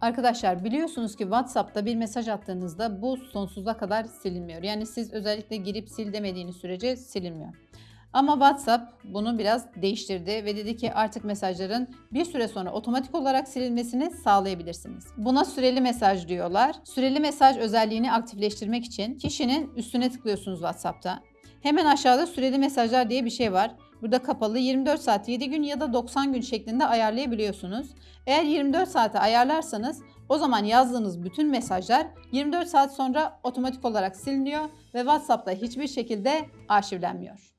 Arkadaşlar biliyorsunuz ki WhatsApp'ta bir mesaj attığınızda bu sonsuza kadar silinmiyor. Yani siz özellikle girip sil demediğiniz sürece silinmiyor. Ama WhatsApp bunu biraz değiştirdi ve dedi ki artık mesajların bir süre sonra otomatik olarak silinmesini sağlayabilirsiniz. Buna süreli mesaj diyorlar. Süreli mesaj özelliğini aktifleştirmek için kişinin üstüne tıklıyorsunuz WhatsApp'ta. Hemen aşağıda süreli mesajlar diye bir şey var. Burada kapalı 24 saat 7 gün ya da 90 gün şeklinde ayarlayabiliyorsunuz. Eğer 24 saate ayarlarsanız o zaman yazdığınız bütün mesajlar 24 saat sonra otomatik olarak siliniyor ve WhatsApp'ta hiçbir şekilde arşivlenmiyor.